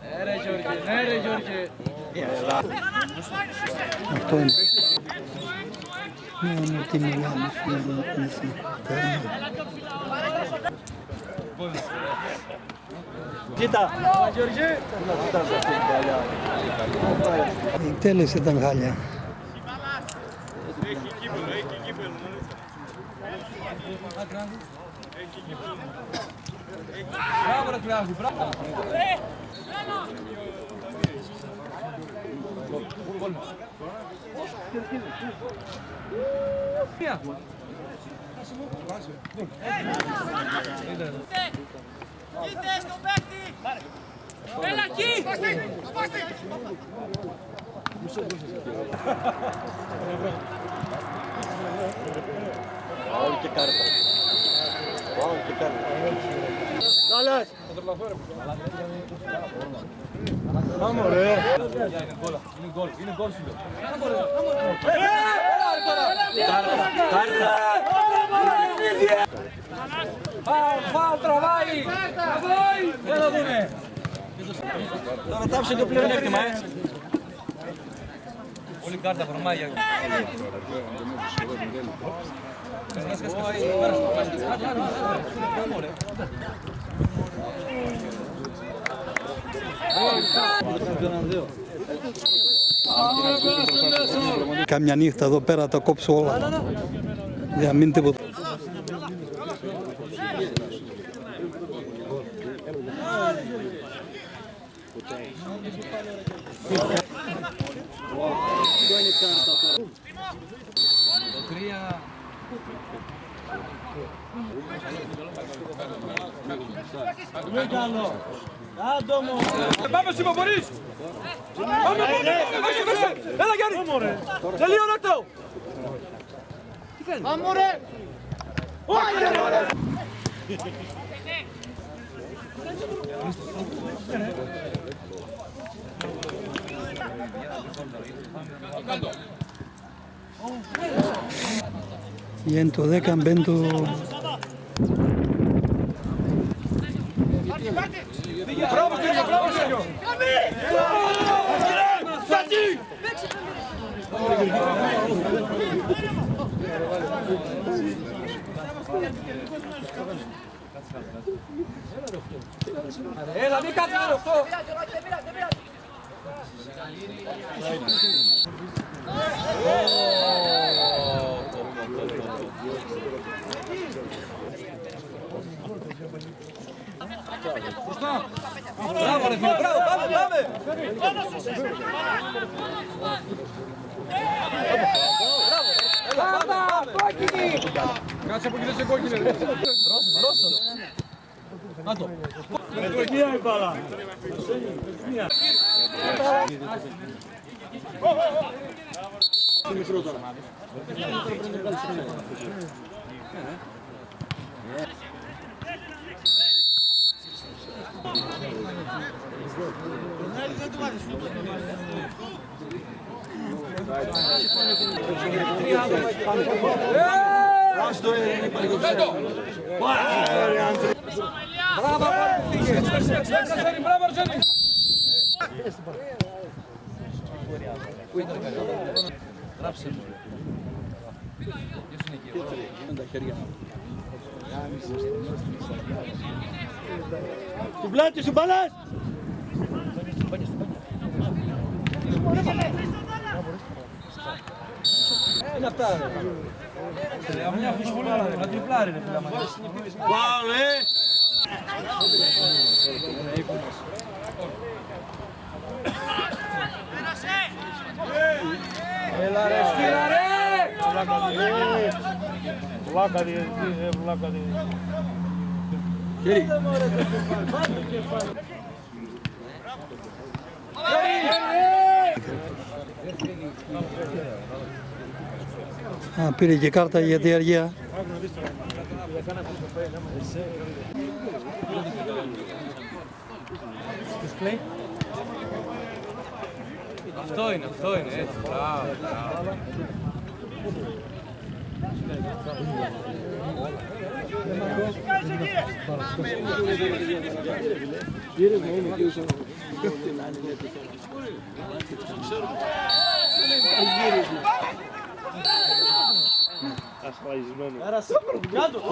Ναι ρε Γιώργη, ναι ρε Γιώργη. Αυτό είναι. Ναι, είναι τι μιλάμε, φίλε, εσύ. Κοίτα. Γιώργη. Η εκτέλεση ήταν χάλια. Μπράβο ρε Κράβη, μπράβο. Μία. Είτε στον παίκτη! Έλα εκεί! Είναι γκολ, είναι γκολ σου λέω. Φάουλ, φάουλ, τραβάει! Τραβάει! Δεν το δούνε. Τώρα τάψε το πλεονέκτημα, ε. Πολύ κάρτα βρωμάει για Κάμια νύχτα εδώ πέρα τα κόψω όλα. Για μην τίποτα. Το τρία. Πάμε Σίμω, μπορείς! Πάμε, πάμε, πάμε, πάμε! Έλα Γιάννη! Τελείωνε το! Βγαίνει το 10, μπαίνει το... Μπράβο Στέλιο, μπράβο Στέλιο! Έλα, μην κάτσε άλλο αυτό! Μπροστά! Μπράβο ρε φίλε, μπράβο, πάμε, πάμε! Έλα, πάμε, πάμε! Κάτσε από εκεί δεν σε κόκκινε ρε. Ρώσος, Ρώσος. Να το. Μπράβο, πήγε. Αρσένη, μπράβο, Αρσένη. Γράψε μου. Ποιος είναι εκεί, Του πλάτη σου μπαλάς! Είναι αυτά ρε. Ρε, μια φουσφουλάρα ρε, να τριπλάρει ρε φίλα μας. Πάω, ε! Έλα ρε, σκύλα ρε! Βλάκα διευθυντή, ε, βλάκα διευθυντή. Α, πήρε και κάρτα για τη αργία. Αυτό είναι, αυτό είναι, έτσι, μπράβο, μπράβο. Era super obrigado.